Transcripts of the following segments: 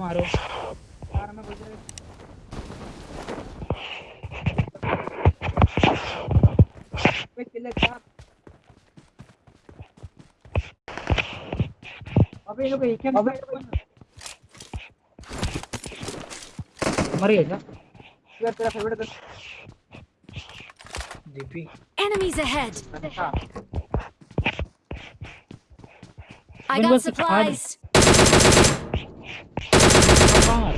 मारो। यार मैं बोल रहा अबे लोग एक है अबे। मर गया क्या? यार तेरा फेवरेट डीपी Enemies ahead! अच्छा। I got supplies! कहाँ मार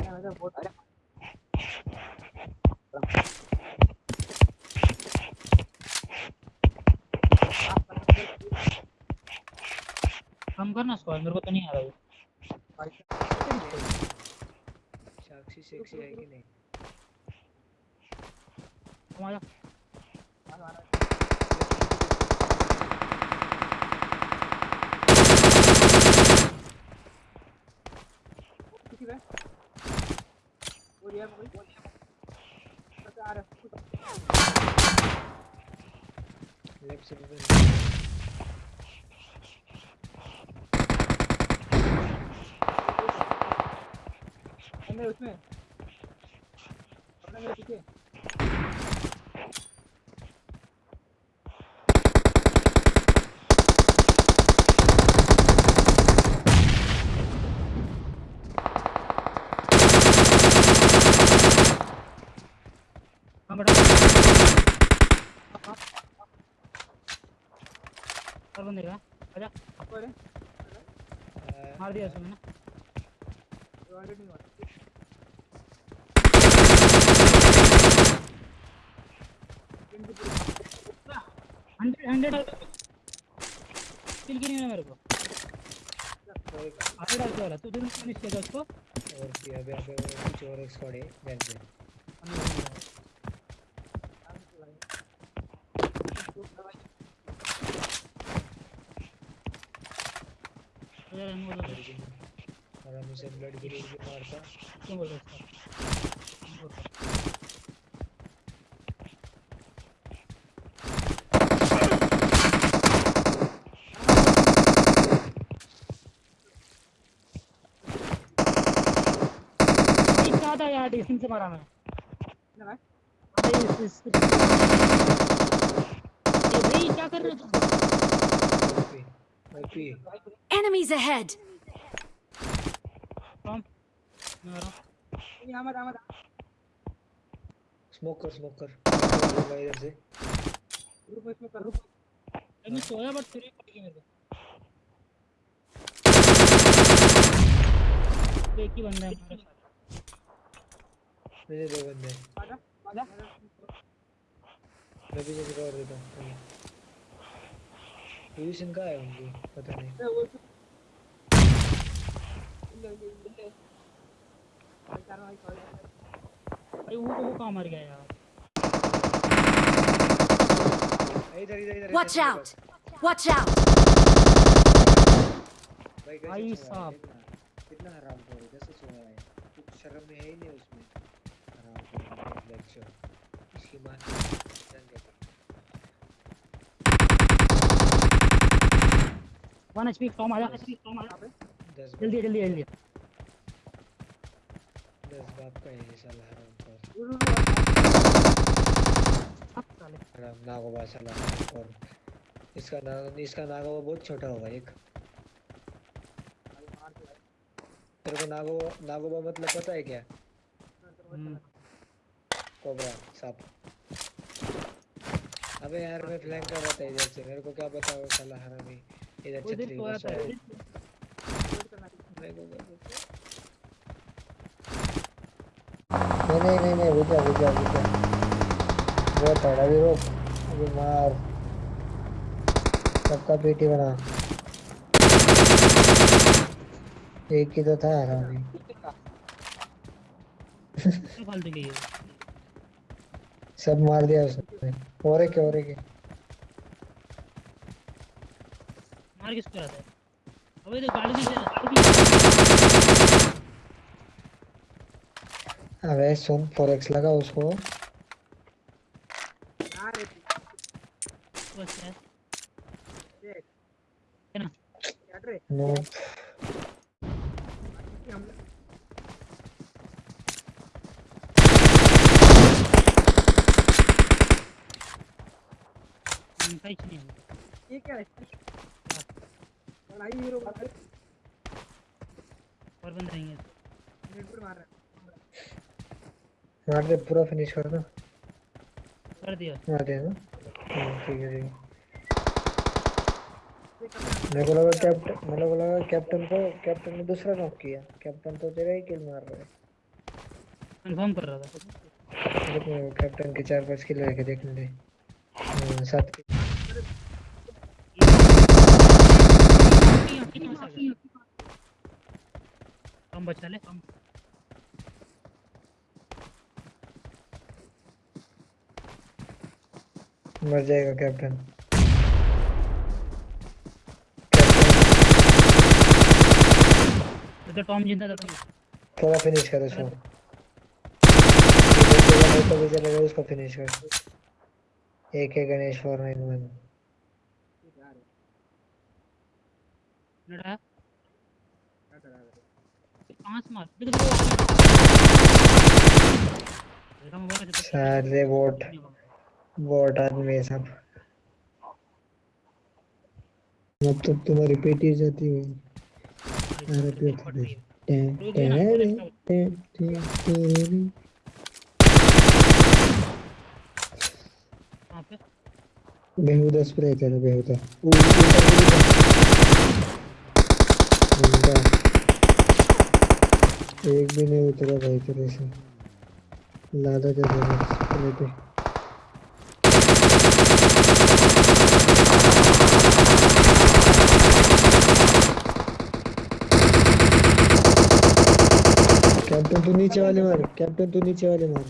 अरे मैं बहुत अरे कम करना स्क्वाड मेरे को तो नहीं आ रहा वो साक्षी सेक्सी है कि नहीं? तुम आ जा किसी पे वो रिया कोई वो रिया आ रहा है लेफ़्ट से भी अंदर उसमें अपने मेरे पीछे हाँ बेटा और बंदे का आजा कोई मार दिया उसने ना नहीं हुआ हंड्रेड हंड्रेड किल की नहीं मेरे को हंड्रेड आके वाला तू तुरंत फिनिश किया था उसको और अभी अभी कुछ और एक स्क्वाड है बैक पे बोल रहे और हम ब्लड ग्रुप भी मारता क्यों बोल रहे हो था यार डिस्टेंस से मारा मैं अरे इस इस ये भाई क्या कर रहे हो तुम OP OP Enemies ahead! Smoke कर स्मोक कर इधर से में इसमें कर अरे मैं सोया बट फिर पड़ गई मेरे को एक ही बंदा है मेरे दो बंदे हैं। आजा आजा मैं भी जल्दी और देता हूँ पोजीशन कहाँ है उनकी पता नहीं वो अरे वो वो कहाँ मर गया यार? इधर इधर इधर Watch out! Watch out! भाई है, साहब। कितना हराम खोर है? कैसे सोया है? कुछ शर्म में है ही नहीं उसमें। हराम खोर लेक्चर इसकी माँ जान गया वन एचपी फॉर्म आ जा जल्दी जल्दी जल्दी दस बाप का ये साला हराम रुक अब साले हराम नागोबा साला हराम खोर इसका नाग इसका नागोबा बहुत छोटा होगा एक तेरे को नागो नागोबा मतलब पता है क्या कोबरा सांप अबे यार मैं फ्लैंक कर रहा था इधर से मेरे को क्या पता वो साला हरामी इधर वो छतरी सोया सोया है। को पता। नहीं नहीं नहीं नहीं रुक जा रुक जा रुक जा बहुत है अभी रुक अभी मार सबका पेटी बना एक ही तो था हरामी क्या फालतू की सब मार दिया उसने और एक और एक है। मार किसको रहा था? अबे तो गाड़ी नहीं गाड़ी भी अबे सुन फोरेक्स लगा उसको। यार बस है। देख। है ना नो क्या है? लड़ाई हीरो का और बंद रहेंगे नेट पर मार रहा है। मार दे पूरा फिनिश कर दो कर दिया। मार दे ना। हाँ, ठीक है ठीक है। मेरे को लगा कैप्टन मेरे को लगा कैप्टन को कैप्टन ने दूसरा नॉक किया। कैप्टन तो तेरा ही किल मार रहा है। कंफर्म कर रहा था। देख कैप्टन के चार पाँच किल लेके देखने दे। हाँ, सात kill। कम बचा ले कम मर जाएगा कैप्टन। तो टॉम ज़िंदा था थोड़ा फिनिश कर उसको। तो भी चलेगा उसको फिनिश कर। एक है गणेश फोर नाइन वन कहाँ से मार देख देखो सारे वोट वोट आदमी सब अब तो तुम्हारी पेटी जाती है अरे पे फट रही है टें रुक गई टें टें टें टें बेहुदा स्प्रे तेरा बेहुदा एक भी नहीं उतरा भाई तेरे से। लादा दे दे स्प्रे पे कैप्टन तू नीचे वाले मार, कैप्टन तू नीचे वाले मार।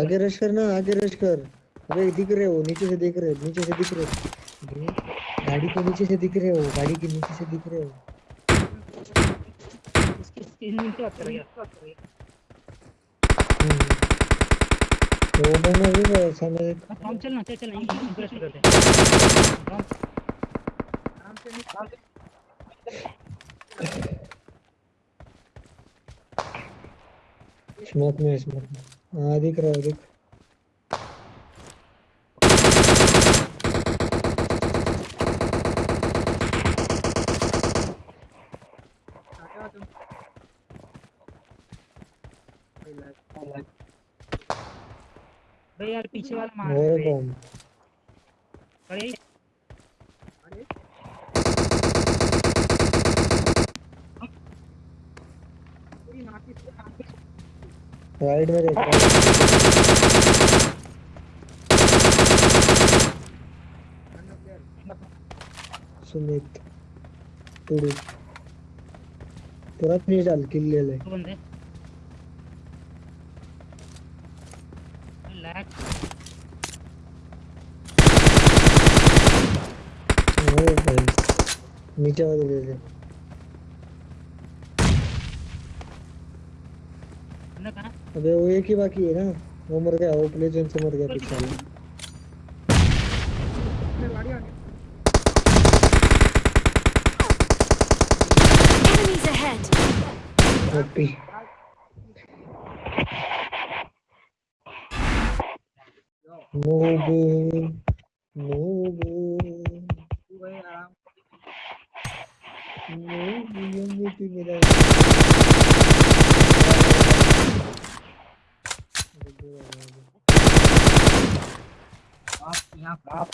आगे रश करना, आगे रश कर। अबे दिख रहे हो, नीचे से देख रहे हो, नीचे से दिख रहे हो। गाड़ी के नीचे से दिख रहे हो गाड़ी के नीचे से दिख रहे हो। इसकी है हम्म। तो वो बंदा भी है, सामने देख टॉम चल ना चल चल इंटरेस्ट करते हैं। से स्मोक में स्मोक में। हाँ दिख रहा है दिख आते हो तुम कोई लाइक भाई यार पीछे वाला मार रहे। अरे अरे। राइट में देख। सुमित टुडू पूरा फिनिश डाल किल ले ले। बंदे। भाई नीचे वाले ले ले अबे वो एक ही बाकी है ना। वो मर गया वो प्लेजन से मर गया पीछे वाला Enemies ahead! Maybe. maybe नोबू एमवीपी मेरा आप यहाँ आप